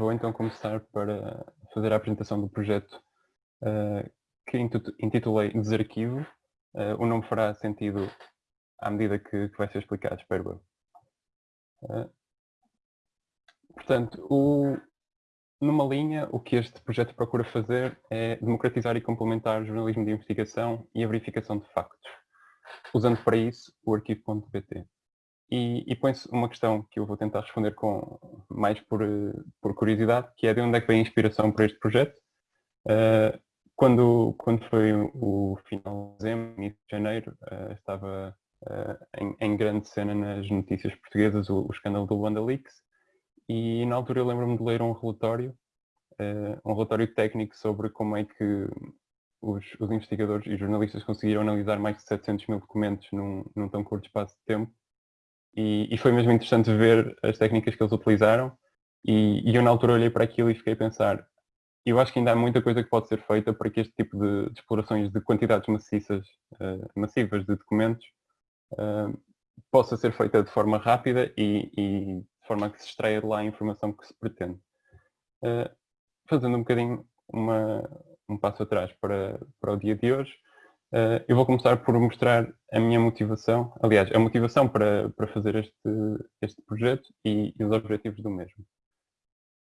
vou então começar para fazer a apresentação do projeto uh, que intitulei Desarquivo. Uh, o nome fará sentido à medida que, que vai ser explicado, espero eu. Uh, portanto, o, numa linha, o que este projeto procura fazer é democratizar e complementar o jornalismo de investigação e a verificação de factos, usando para isso o arquivo.pt. E, e põe-se uma questão que eu vou tentar responder com mais por, por curiosidade, que é de onde é que vem a inspiração para este projeto. Uh, quando, quando foi o final de dezembro, início de janeiro, uh, estava uh, em, em, grande cena nas notícias portuguesas o, o escândalo do Luanda Leaks, e na altura eu lembro-me de ler um relatório, um relatório técnico sobre como é que os, os, investigadores e jornalistas conseguiram analisar mais de 700 mil documentos num, num tão curto espaço de tempo e, e, foi mesmo interessante ver as técnicas que eles utilizaram e, e, eu na altura olhei para aquilo e fiquei a pensar eu acho que ainda há muita coisa que pode ser feita para que este tipo de, de explorações de quantidades maciças, uh, massivas de documentos uh, possa ser feita de forma rápida e, e, de forma a que se extraia de lá a informação que se pretende. Uh, fazendo um bocadinho uma, um passo atrás para, para o dia de hoje, Uh, eu vou começar por mostrar a minha motivação, aliás, a motivação para, para fazer este, este projeto e, e, os objetivos do mesmo.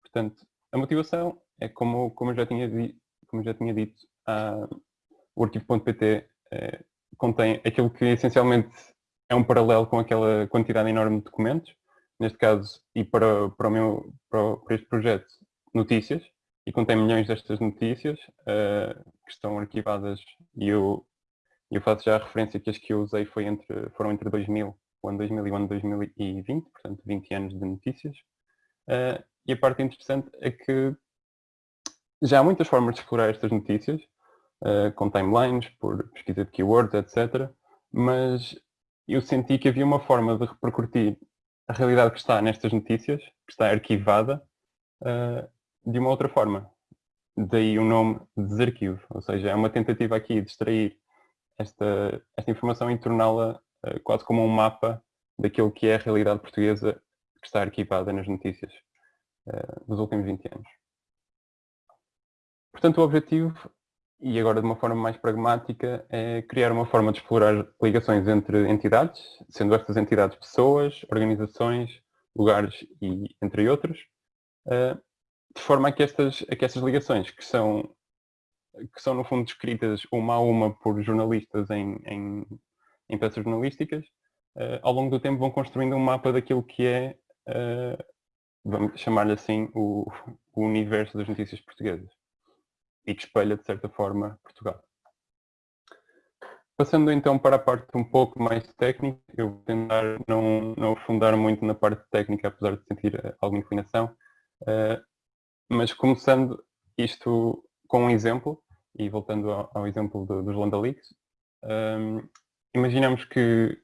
Portanto, a motivação é como, como, eu, já tinha, como já tinha dito, a, o arquivo.pt eh, contém aquilo que essencialmente é um paralelo com aquela quantidade enorme de documentos, neste caso, e para, para, o meu, para, para este projeto, notícias, e contém milhões destas notícias uh, que estão arquivadas e eu eu faço já a referência que as que eu usei foi entre, foram entre 2000, o ano 2000 e o ano 2020, portanto 20 anos de notícias. Uh, e a parte interessante é que já há muitas formas de explorar estas notícias, uh, com timelines, por pesquisa de keywords, etc. Mas eu senti que havia uma forma de repercutir a realidade que está nestas notícias, que está arquivada, uh, de uma outra forma. Daí o nome desarquivo, ou seja, é uma tentativa aqui de extrair esta, esta informação e torná-la uh, quase como um mapa daquilo que é a realidade portuguesa que está arquivada nas notícias uh, dos últimos 20 anos. Portanto, o objetivo, e agora de uma forma mais pragmática, é criar uma forma de explorar ligações entre entidades, sendo estas entidades pessoas, organizações, lugares e entre outros, uh, de forma a que, estas, a que estas ligações, que são que são no fundo descritas uma a uma por jornalistas em, em, em peças jornalísticas, uh, ao longo do tempo vão construindo um mapa daquilo que é, uh, vamos chamar-lhe assim, o, o, universo das notícias portuguesas e que espelha de certa forma Portugal. Passando então para a parte um pouco mais técnica, eu vou tentar não, não afundar muito na parte técnica, apesar de sentir eh, alguma inclinação, uh, mas começando isto com um exemplo, e voltando ao, ao exemplo do, dos Landa Leaks, um, imaginamos que,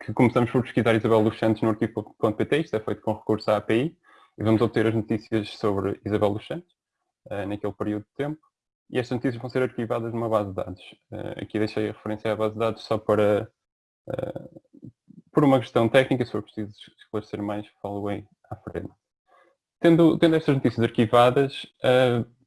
que, começamos por pesquisar Isabel dos Santos no arquivo.pt, isto é feito com recurso à API, e vamos obter as notícias sobre Isabel dos Santos, uh, naquele período de tempo, e estas notícias vão ser arquivadas numa base de dados. Uh, aqui deixei a referência à base de dados só para, uh, por uma questão técnica, se for preciso esclarecer mais, falo bem à frente. Tendo, tendo estas notícias arquivadas,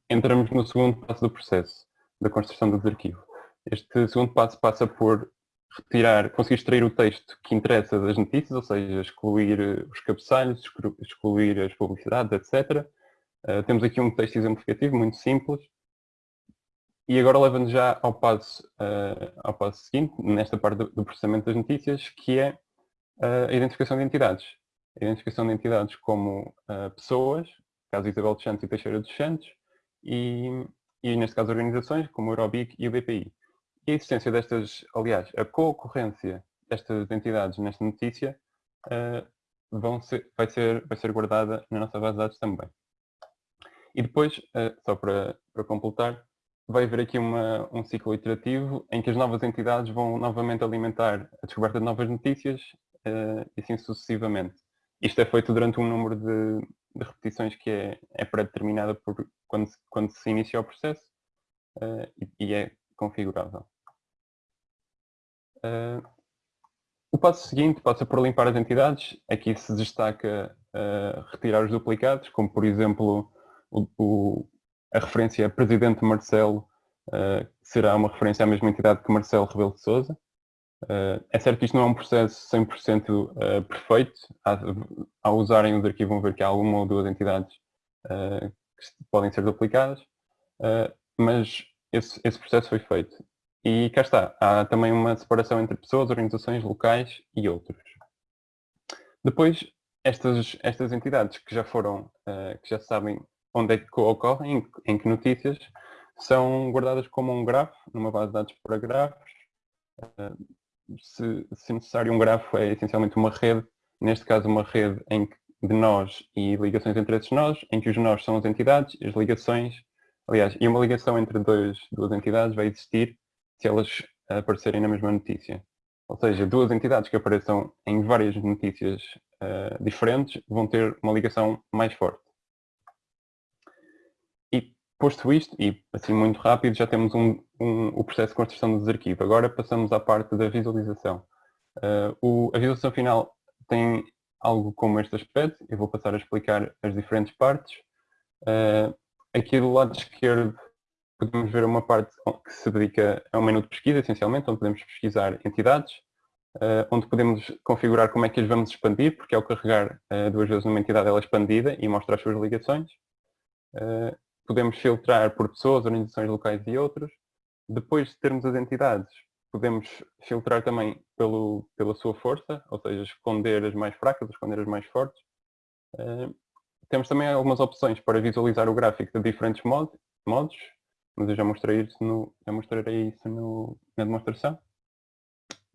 entramos no segundo passo do processo, da construção do arquivo. Este segundo passo passa por retirar, conseguir extrair o texto que interessa das notícias, ou seja, excluir eh, os cabeçalhos, excluir as publicidades, etc. Uh, eh, temos aqui um texto exemplificativo muito simples. E agora leva-nos já ao passo, uh, ao passo seguinte, nesta parte do, do processamento das notícias, que é uh, a identificação de entidades. A identificação de entidades como pessoas, caso Isabel dos Santos e Teixeira dos Santos, e, e neste caso organizações como o Eurobic e o BPI. E a existência destas, aliás, a co-ocorrência destas entidades nesta notícia uh, vão ser, vai, ser, vai ser guardada na nossa base de dados também. E depois, uh, só para, para completar, vai haver aqui uma, um ciclo iterativo em que as novas entidades vão novamente alimentar a descoberta de novas notícias uh, e assim sucessivamente. Isto é feito durante um número de, de repetições que é, é pré-determinada por quando, quando se inicia o processo uh, e, e, é configurável. Uh, o passo seguinte passa por limpar as entidades. Aqui se destaca uh, retirar os duplicados, como por exemplo o, o, a referência Presidente Marcelo será uma referência à mesma entidade que Marcelo Rebelo de Sousa. Uh, é certo que isto não é um processo 100% uh, perfeito. Ao usarem os arquivos vão ver que há uma ou duas entidades que podem ser duplicadas, mas esse, esse processo foi feito. E cá está, há também uma separação entre pessoas, organizações locais e outros. Depois, estas, estas entidades que já foram, uh, que já sabem onde é que ocorrem, em, em, que notícias, são guardadas como um grafo, numa base de dados para grafos. Se, se, necessário, um grafo é essencialmente uma rede, neste caso uma rede em que, de nós e ligações entre esses nós, em que os nós são as entidades, as ligações, aliás, e uma ligação entre dois, duas entidades vai existir se elas aparecerem na mesma notícia. Ou seja, duas entidades que apareçam em várias notícias uh, diferentes vão ter uma ligação mais forte. E posto isto, e assim muito rápido, já temos um, um, o processo de construção dos arquivos. Agora passamos à parte da visualização. Uh, o, a visualização final tem algo como este aspecto, eu vou passar a explicar as diferentes partes. Uh, aqui do lado esquerdo podemos ver uma parte que se dedica a um menu de pesquisa, essencialmente, onde podemos pesquisar entidades, uh, onde podemos configurar como é que as vamos expandir, porque ao carregar uh, duas vezes numa entidade ela é expandida e mostra as suas ligações. Uh, podemos filtrar por pessoas, organizações locais e outros. Depois de termos as entidades, podemos filtrar também pelo, pela sua força, ou seja, esconder as mais fracas, esconder as mais fortes. temos também algumas opções para visualizar o gráfico de diferentes modos, modos mas eu já mostrei isso, no, já mostrarei isso no, na demonstração.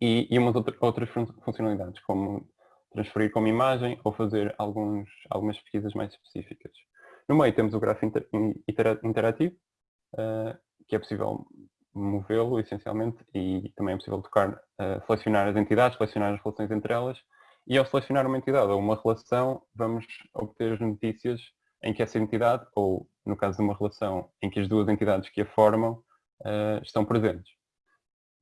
E, e umas outra, outras funcionalidades, como transferir como imagem ou fazer alguns, algumas pesquisas mais específicas. No meio temos o grafo inter, interativo, uh, que é possível movê-lo essencialmente e também é possível tocar, uh, selecionar as entidades, selecionar as relações entre elas e ao selecionar uma entidade ou uma relação vamos obter as notícias em que essa entidade, ou no caso de uma relação em que as duas entidades que a formam uh, estão presentes.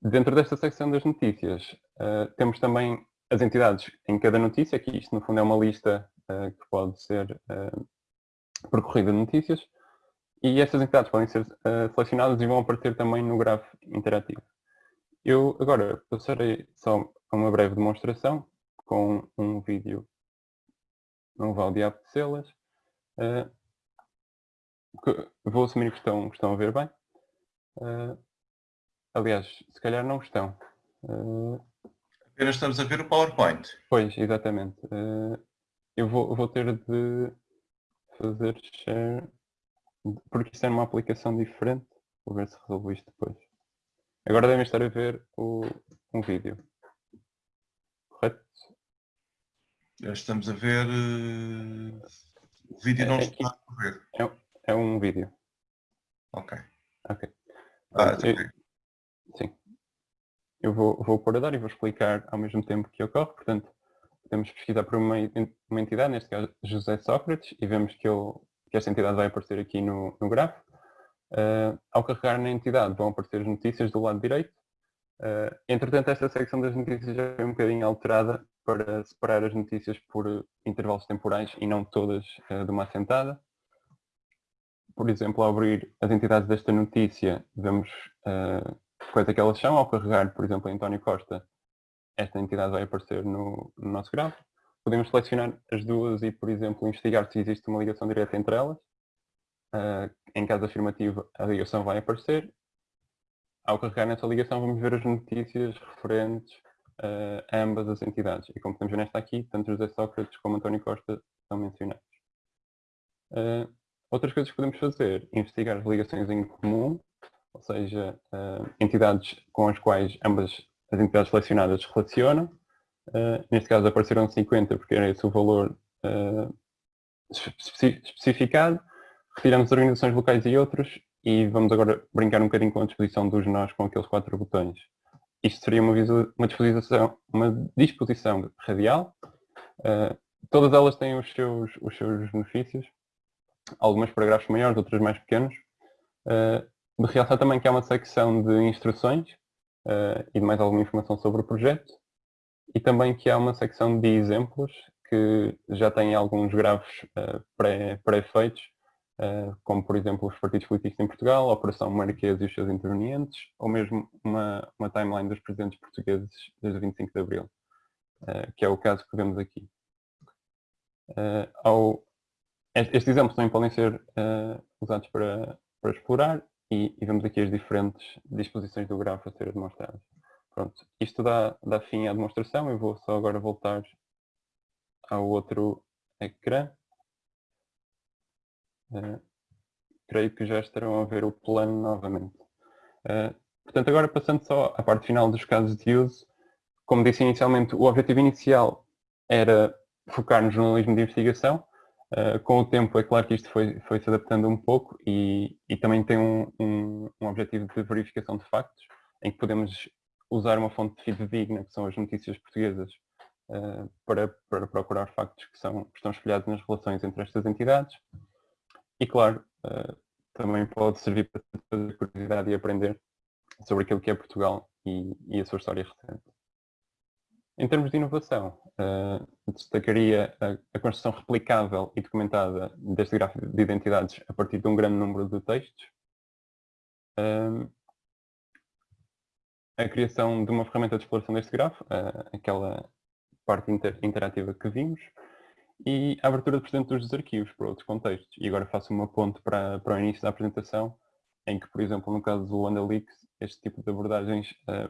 Dentro desta secção das notícias, uh, temos também as entidades em cada notícia, que isto no fundo é uma lista que pode ser percorrida de notícias, e estas entidades podem ser selecionadas e vão aparecer também no grafo interativo. Eu agora passarei só a uma breve demonstração com um vídeo, não vale de apetecê-las, Uh, vou assumir que estão, que estão a ver bem. Uh, aliás, se calhar não estão. Uh, Apenas estamos a ver o PowerPoint. Pois, exatamente. eu vou, vou ter de fazer share, porque isto é uma aplicação diferente. Vou ver se resolvo isto depois. Agora devem estar a ver o, um vídeo. Correto? Já estamos a ver... O vídeo não é, está a ver. É, é, um vídeo. Ok. Ok. Ah, eu, sim. Eu vou, vou pôr a dar e vou explicar ao mesmo tempo que ocorre. Portanto, podemos pesquisar por uma, uma entidade, neste caso José Sócrates, e vemos que, ele, que esta entidade vai aparecer aqui no, no grafo. Uh, ao carregar na entidade vão aparecer as notícias do lado direito. Uh, entretanto, esta secção das notícias já é um bocadinho alterada para separar as notícias por intervalos temporais e não todas uh, de uma assentada. Por exemplo, ao abrir as entidades desta notícia, vemos uh, quais é que elas são. Ao carregar, por exemplo, António Costa, esta entidade vai aparecer no, no nosso gráfico. Podemos selecionar as duas e, por exemplo, investigar se existe uma ligação direta entre elas. Uh, em caso afirmativo, a ligação vai aparecer. Ao carregar nessa ligação, vamos ver as notícias referentes uh, a ambas as entidades. E como podemos ver nesta aqui, tanto José Sócrates como António Costa são mencionados. Uh, outras coisas que podemos fazer, investigar as ligações em comum, ou seja, entidades com as quais ambas as entidades selecionadas se relacionam. Uh, neste caso apareceram 50 porque era esse o valor uh, especificado. Retiramos organizações locais e outros e vamos agora brincar um bocadinho com a disposição dos nós com aqueles quatro botões isto seria uma, uma, disposição, uma disposição radial. Uh, todas elas têm os seus, os seus benefícios, algumas para grafos maiores, outras mais pequenos. Uh, de realçar também que há uma secção de instruções uh, e de mais alguma informação sobre o projeto e também que há uma secção de exemplos que já tem alguns grafos uh, pré-feitos uh, como por exemplo os partidos políticos em Portugal, a Operação Marquês e os seus intervenientes, ou mesmo uma, uma timeline dos presidentes portugueses desde 25 de Abril, uh, que é o caso que vemos aqui. Ao, estes exemplos também podem ser usados para, para explorar e, e, vemos aqui as diferentes disposições do grafo a serem demonstradas. Pronto, isto dá, dá fim à demonstração, eu vou só agora voltar ao outro ecrã. Uh, creio que já estarão a ver o plano novamente. Uh, portanto, agora passando só à parte final dos casos de uso, como disse inicialmente, o objetivo inicial era focar no jornalismo de investigação. Uh, com o tempo, é claro que isto foi, foi se adaptando um pouco e, e também tem um, um, um, objetivo de verificação de factos, em que podemos usar uma fonte de fidedigna, que são as notícias portuguesas, uh, para, para procurar factos que, são, que estão espelhados nas relações entre estas entidades. E, claro, uh, também pode servir para fazer curiosidade e aprender sobre aquilo que é Portugal e, e a sua história recente. Em termos de inovação, uh, destacaria a, a, construção replicável e documentada deste gráfico de identidades a partir de um grande número de textos, uh, a criação de uma ferramenta de exploração deste grafo, uh, aquela parte inter interativa que vimos, e a abertura de dentro dos arquivos para outros contextos. E agora faço uma ponte para, para o início da apresentação, em que, por exemplo, no caso do Andalix, este tipo de abordagens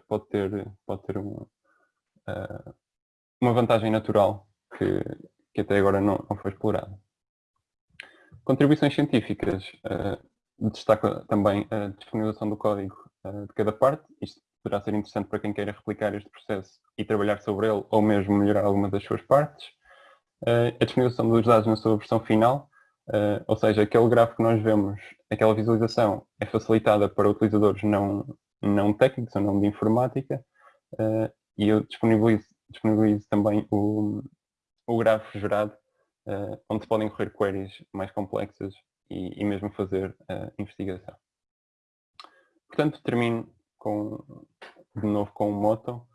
pode ter, pode ter uma, uh, uma vantagem natural que, que até agora não, não foi explorada. Contribuições científicas. Uh, destaca também a disponibilização do código uh, de cada parte. Isto poderá ser interessante para quem queira replicar este processo e trabalhar sobre ele ou mesmo melhorar alguma das suas partes. Uh, a disponibilização dos dados na sua versão final, uh, ou seja, aquele gráfico que nós vemos, aquela visualização é facilitada para utilizadores não, não técnicos ou não de informática uh, e eu disponibilizo, disponibilizo também o, o grafo gerado, onde podem correr queries mais complexas e, e mesmo fazer investigação. Portanto, termino com, de novo com o Moto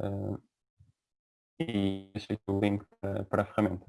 uh, e deixei o link para, para a ferramenta.